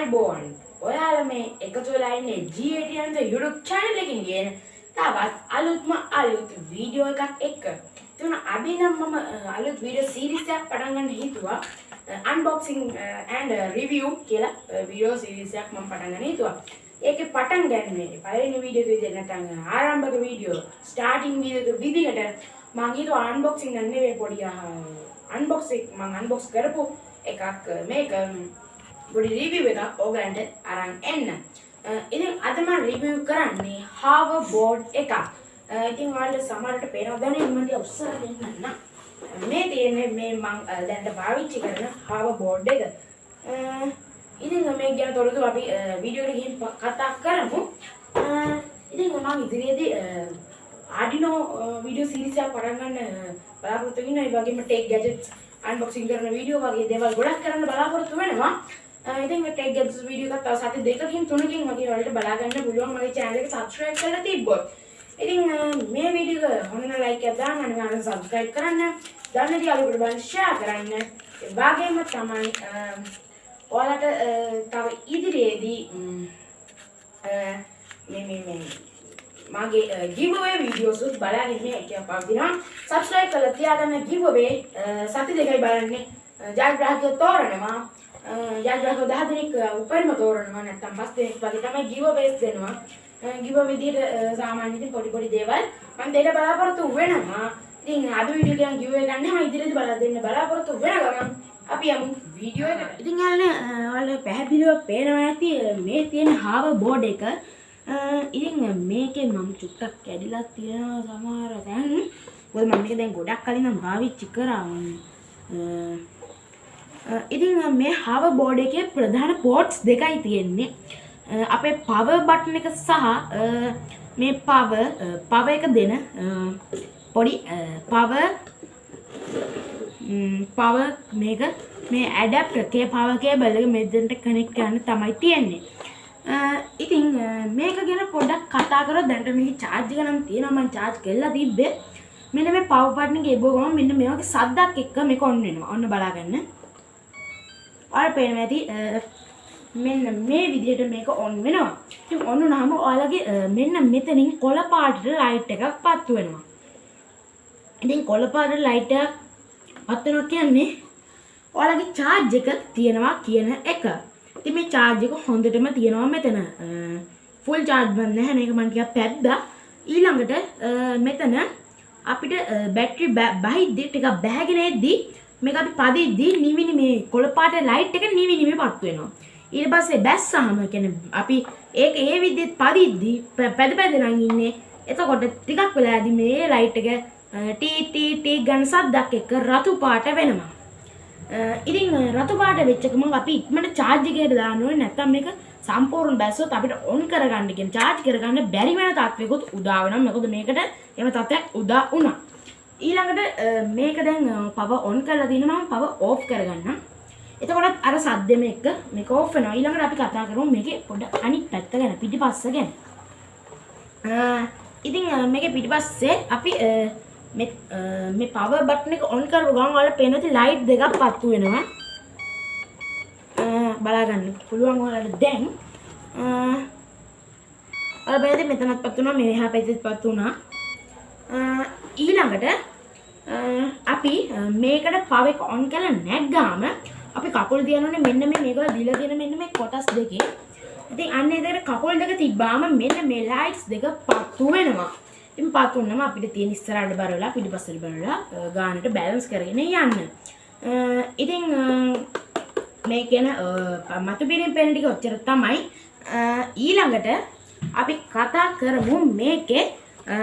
ආයිබෝන් ඔයාල මේ එකතු වෙලා ඉන්නේ G80 YouTube channel එකකින් කියන තවත් අලුත්ම අලුත් වීඩියෝ එකක් එක්ක. එතන අපි නම් මම අ, අලුත් වීඩියෝ සීරීස් එකක් පටන් ගන්න හිතුවා. අන්බොක්සිං and review කියලා වීඩියෝ සීරීස් එකක් මම පටන් ගන්න හිතුවා. ඒකේ පටන් ගන්නේ පළවෙනි වීඩියෝ එක විදිහට නැත්නම් ආරම්භක වීඩියෝ ස්ටාර්ටින් වීඩියෝ එක විදිහට මම හිතුවා අන්බොක්සිං ගන්න නෙවෙයි පොඩි අන්බොක්ස් එක මම අන්බොක්ස් කරපු එකක් මේක පොඩි රිවිව් එකක් ඕගලන්ට අරන් එන්න. අ, ඉතින් අද මම රිවිව් කරන්නේ හාවර් බෝඩ් එකක්. අ, ඉතින් ඔයාලට සමහරට පේනවා දැනෙන්නේ මම ටික උස්සලා දෙන්නම්. මේ තියෙන්නේ මේ මම අ, දැන්ට පාවිච්චි කරන හාවර් බෝඩ් එක. අ, ඉතින් මේ ගැන තොරතුරු අපි අ, වීඩියෝ එකට ගිහින් ප- කතා කරමු. අ, ඉතින් මම ඉදිරියේදී ආඩිනෝ වීඩියෝ සීරීස් එකක් පටන් ගන්න අ, බලාපොරොත්තු වෙනවා. ඒ වගේම ටෙක් ගැජට්ස් අන්බොක්සිං කරන වීඩියෝ වගේ දේවල් ගොඩක් කරන්න බලාපොරොත්තු වෙනවා. අ, ඉතින් මේ ටෙක් ගැජට්ස් වීඩියෝ එකත් තව සති දෙකකින් තුනකින් වගේ ඔයාලට බලා ගන්න පුළුවන් මගේ channel එක subscribe කරලා තිබ්බොත්. ඉතින් අ, මේ වීඩියෝ එක හොන්න ලයික් එකක් දාන්න අනිවාර්යෙන් subscribe කරන්න. දන්නදී අලුත් බලන්න share කරන්න. ඒ වගේම තමයි අ, ඔයාලට අ, තව ඉදිරියේදී ම්, අ, මේ මේ මේ මගේ ගිවවේ වීඩියෝසුත් බලාගෙන එක පවතිනවා සබස්ක්‍රයිබ් කරලා තියාගන්න ගිවවේ සති දෙකයි බලන්නේ ජයග්‍රාහකයෝ තෝරනවා ජයග්‍රාහකයෝ 10 දෙනෙක් උපරිම තෝරනවා නැත්නම් පස් දෙනෙක් වගේ තමයි ගිවවේස් දෙනවා ගිව විදිහට අ, සාමාන්‍ය ඉතින් පොඩි පොඩි දේවල් මම දෙන්න බලාපොරොත්තු වෙනවා ඉතින් අද වීඩියෝ එකෙන් ගිවවේ ගන්න මම ඉදිරියට බලා දෙන්න බලාපොරොත්තු වෙන ගමන් අපි යමු වීඩියෝ එකට ඉතින් යාළුවනේ ඔයාලට පැහැදිලිව පේනවා ඇති අ, මේ තියෙන හාව බෝඩ් එක අ, ඉතින් මේකේ මම චුට්ටක් කැඩිලා තියෙනවා සමහර තැන් මොකද මම මේක දැන් ගොඩක් කලින් නම් පාවිච්චි කරා අ, අ, ඉතින් මේ හාව බෝඩ් එකේ ප්‍රධාන පෝට්ස් දෙකයි තියෙන්නේ. අ, අපේ පවර් බටන් එක සහ අ, මේ පවර් පවර් එක දෙන අ, පොඩි පවර් පවර් මේක මේ ඇඩප්ටර් කේ පවර් කේබල් එක මෙතනට කනෙක්ට් කරන්න තමයි තියෙන්නේ. අ, ඉතින් අ, මේක ගැන පොඩ්ඩක් කතා කරොත් දැන්ට මේක charge එක නම් තියෙනවා මම charge කරලා තිබ්බේ. මෙන්න මේ power button එක එබුව ගමන් මෙන්න මේ වගේ සද්දක් එක්ක මේක on වෙනවා. ඔන්න බලාගන්න. ඔයාලට පේනවා ඇති අ, මෙන්න මේ විදිහට මේක on වෙනවා ඉතින් on වුණාම ඔයාලගේ අ, මෙන්න මෙතනින් කොළ පාටට light එකක් පත්තු වෙනවා ඉතින් කොළ පාට ලයිට් එකක් පත් වෙනවා කියන්නේ ඔයාලගේ charge එක තියෙනවා කියන එක. ඉතින් මේ charge එක හොඳටම තියෙනවා මෙතන. ෆුල් charge බන් නැහැ මේක මම ටිකක් පැද්දා. ඊළඟට අ, මෙතන අපිට බැටරි බහිද්දි ටිකක් බැහැගෙන එද්දි මේක අපි පදිද්දි නිවිනි මේ කොළ පාට ලයිට් එක නිවි නිවි පත් වෙනවා. ඊට පස්සේ බැස්සාම කියන්නේ අපි ඒක ඒ විදිහට පදිද්දි පැ- පැද පැද නම් ඉන්නේ. එතකොට ටිකක් වෙලාදී මේ ලයිට් එක අ, ටී ටී ටී ගන්න සද්දක් එක්ක රතු පාට වෙනවා. අ, ඉතින් අ, රතු පාට වෙච්ච ගමන් අපි ඉක්මනට charge එකකට දාන්න ඕනේ නැත්නම් මේක සම්පූර්ණ බැස්සොත් අපිට on කරගන්න කියන charge කරගන්න බැරි වෙන තත්වයකුත් උදා වෙනවා. මොකද මේකට එහෙම තත්ත්වයක් උදා වුණා. ඊළඟට අ, මේක දැන් පව on කරලා දිනවා මම පව off කරගන්නම්. එතකොටත් අර සද්දෙම එක්ක මේක off වෙනවා. ඊළඟට අපි කතා කරමු මේකේ පොඩ අනිත් පැත්ත ගැන පිටිපස්ස ගැන. අ, ඉතින් අ, මේකේ පිටිපස්සේ අපි අ, මේ අ, මේ පවර් බටන් එක on කරපු ගමන් ඔයාලට පේන ඇති ලයිට් දෙකක් පත්තු වෙනවා. අ, බලා ගන්න පුළුවන් ඔයාලට දැන්. අ, ඔයාලා බලද්දි මෙතනත් පත් වුණා මේ එහා පැත්තෙත් පත් වුණා. අ, ඊළඟට අ, අපි අ, මේකට පව එක on කරලා නැග්ගාම අපි කකුල් තියනෝනේ මෙන්න මේ මේකවල දීලා තියෙන මෙන්න මේ කොටස් දෙකේ. ඉතින් අන්න ඒකට කකුල් දෙක තිබ්බාම මෙන්න මේ ලයිට්ස් දෙක පත්තු වෙනවා. ඉතින් පත්තු වුණාම අපිට තියෙන ඉස්සරහට බලලා පිටිපස්සට බලලා අ, ගානට බැලන්ස් කරගෙන යන්න. අ, ඉතින් අ, මේ කියන මතු පිරින් පෙන ටික ඔච්චර තමයි අ, ඊළඟට අපි කතා කරමු මේකේ අ,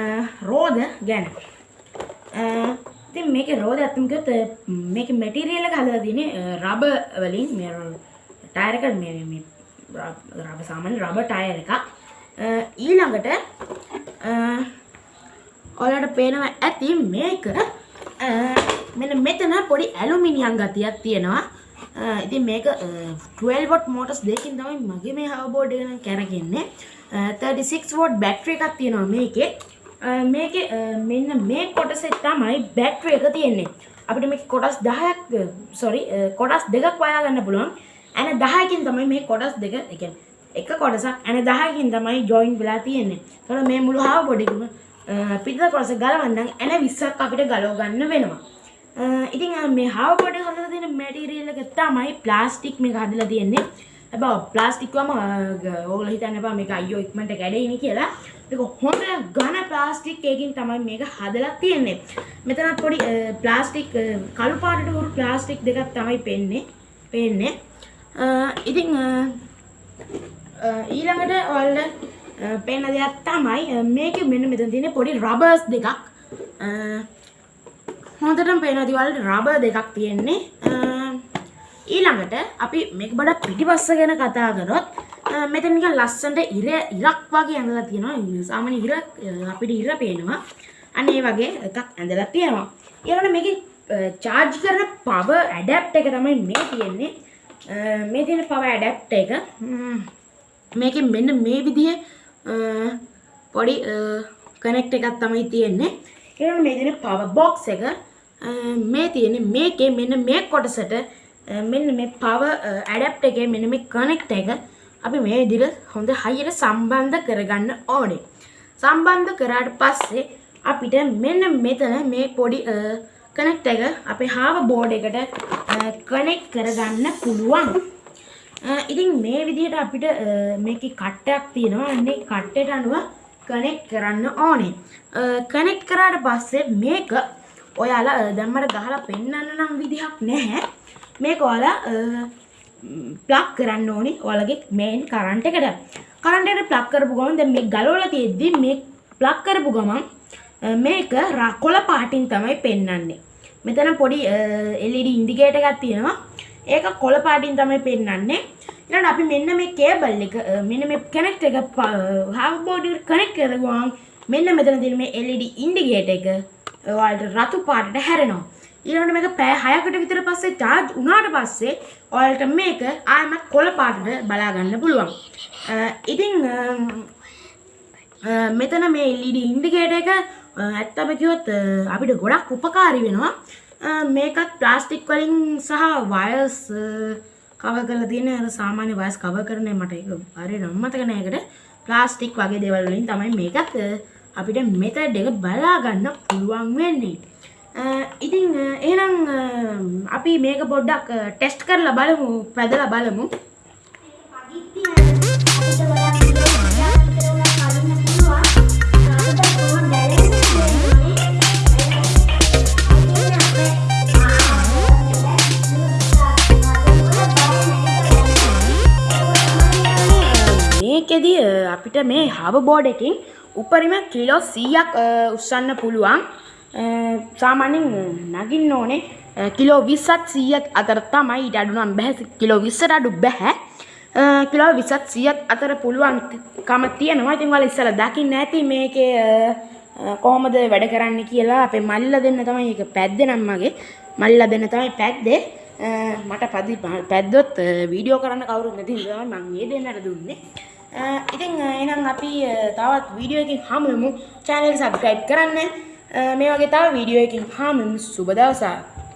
රෝද ගැන අ, ඉතින් මේකේ රෝද ඇත්තම කිව්වොත් අ, මේකේ මැටීරියල් එක හදලා තියෙන්නේ රබර් වලින් මේ ටයර් එක මේ මේ රබර් සාමාන්‍ය රබර් ටයර් එකක්. අ, ඊළඟට අ, ඔයාලට පේනවා ඇති මේක අ, මෙන්න මෙතන පොඩි ඇලුමිනියම් ගතියක් තියෙනවා. අ, ඉතින් මේක අ, 12 වොට් මෝටර්ස් දෙකකින් තමයි මගේ මේ හවබෝඩ් එක නම් කැරගෙන්නේ අ, 36 වොට් බැටරි එකක් තියෙනවා මේකේ. අ, මේකේ අ, මෙන්න මේ කොටසේ තමයි බැටරි එක තියෙන්නේ. අපිට මේක කොටස් 10ක් සොරි කොටස් දෙකක් වයා ගන්න පුළුවන්. ඇන දහයකින් තමයි මේ කොටස් දෙක එක එක කොටසක් ඇන දහයකින් තමයි ජොයින් වෙලා තියෙන්නේ. තොර මේ මුළු හාව බොඩිකම පිට කොටස ගලවන්නම් ඇන විස්සක් අපිට ගලෝ ගන්න වෙනවා. ඉතින් මේ හාව පොඩි හදලා තියෙන මැටීරියල් එක තමයි ප්ලාස්ටික් මේක හදලා තියෙන්නේ. හැබැයි ප්ලාස්ටික්වම ඕගොල්ලෝ හිතන්න එපා මේක අයියෝ ඉක්මනට කැඩෙයිනි කියලා. මේක හොඳ ඝන ප්ලාස්ටික් එකකින් තමයි මේක හදලා තියෙන්නේ. මෙතන පොඩි ප්ලාස්ටික් කළු පාටට උරු ප්ලාස්ටික් දෙකක් තමයි පෙන්නේ පේන්නේ. ඉතින් ඊළඟට ඔයාලට පේන දෙයක් තමයි මේක මෙන්න මෙතන තියෙන පොඩි රබර්ස් දෙකක්. හොඳටම පේනවා දිවල්ට රබර් දෙකක් තියෙන්නේ. ඊළඟට අපි මේක බඩ පිටිපස්ස ගැන කතා කරොත් මෙතන නිකන් ලස්සනට ඉර ඉරක් වගේ ඇඳලා තියෙනවා. සාමාන්‍ය ඉර අපිට ඉර පේනවා. අන්න ඒ වගේ එකක් ඇඳලා තියෙනවා. ඊළඟට මේකේ චාර්ජ් කරන පවර් ඇඩැප්ටර් එක තමයි මේ තියෙන්නේ. මේ තියෙන පවර් ඇඩැප්ටර් එක මේකෙන් මෙන්න මේ විදිහේ පොඩි කනෙක්ට් එකක් තමයි තියෙන්නේ. ඊළඟට මේ තියෙන පවර් බොක්ස් එක මේ තියෙන මේකේ මෙන්න මේ කොටසට මෙන්න මේ පවර් ඇඩැප්ටර් එකේ මෙන්න මේ කනෙක්ට් එක. අපි මේ විදිහට හොඳ හයියට සම්බන්ධ කරගන්න ඕනේ. සම්බන්ධ කරාට පස්සේ අපිට මෙන්න මෙතන මේ පොඩි කනෙක්ට් එක අපේ හාව බෝඩ් එකට කනෙක්ට් කරගන්න පුළුවන්. ඉතින් මේ විදිහට අපිට මේකේ කට්ටයක් තියෙනවා. අන්නේ කට්ටයට අනුව කනෙක්ට් කරන්න ඕනේ. කනෙක්ට් කරාට පස්සේ මේක ඔයාලා දැම්මට ගහලා පෙන්වන්න නම් විදිහක් නැහැ. මේක ඔයාලා ප්ලග් කරන්න ඕනි ඔයාලගේ මේන් කරන්ට් එකට. කරන්ට් එකට ප්ලග් කරපු ගමන් දැන් මේ ගලවලා තියෙද්දි මේ ප්ලග් කරපු ගමන් මේක කොළ පාටින් තමයි පෙන්වන්නේ. මෙතන පොඩි LED ඉන්ඩිකේටර් එකක් තියෙනවා. ඒක කොළ පාටින් තමයි පෙන්වන්නේ. ඊළඟට අපි මෙන්න මේ කේබල් එක මෙන්න මේ කනෙක්ට් එක හාව් බෝඩ් එකට කනෙක්ට් කරගුවාම මෙන්න මෙතන තියෙන මේ LED ඉන්ඩිකේටර් එක ඔයාලට රතු පාටට හැරෙනවා. ඊළඟට මේක පැය 6කට විතර පස්සේ charge වුණාට පස්සේ ඔයාලට මේක ආයෙමත් කොළ පාටට බලා ගන්න පුළුවන්. ඉතින් මෙතන මේ LED ඉන්ඩිකේටර් එක ඇත්තම කිව්වොත් අපිට ගොඩක් උපකාරී වෙනවා. මේකත් ප්ලාස්ටික් වලින් සහ වයර්ස් කවර් කරලා තියෙන අර සාමාන්‍ය වයර්ස් කවර් කරන්නේ මට ඒක හරියට මතක නෑ ඒකට ප්ලාස්ටික් වගේ දේවල් වලින් තමයි මේකත් අපිට මෙතඩ් එක බලා ගන්න පුළුවන් වෙන්නේ. ඉතින් එහෙනම් අපි මේක පොඩ්ඩක් ටෙස්ට් කරලා බලමු පැදලා බලමු. මේකෙදී අපිට මේ හව බෝඩ් එකකින් උපරිම කිලෝ 100ක් උස්සන්න පුළුවන්. සාමාන්‍යයෙන් නගින්න ඕනේ. කිලෝ 20ත් 100ත් අතර තමයි ඊට අඩු නම් බෑ කිලෝ 20ට අඩු බෑ. කිලෝ 20ත් 100ත් අතර පුළුවන්කම තියෙනවා. ඉතින් ඔයාලා ඉස්සලා දකින්න ඇති මේකේ කොහොමද වැඩ කරන්න කියලා අපේ මල්ලා දෙන්න තමයි ඒක පැද්දේ නම් මගේ. මල්ලා දෙන්න තමයි පැද්දේ. මට පදි පැද්දොත් වීඩියෝ කරන්න කවුරුත් නැති නිසා මම මේ දෙන්නට දුන්නේ ඉතින් එහෙනම් අපි තවත් වීඩියෝ එකකින් හමු වෙමු channel එක subscribe කරන්න. මේ වගේ තව වීඩියෝ එකකින් හමු වෙමු සුබ දවසක්.